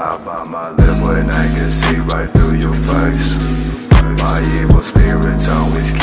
I bite my lip when I can see right through your face. My evil spirits always.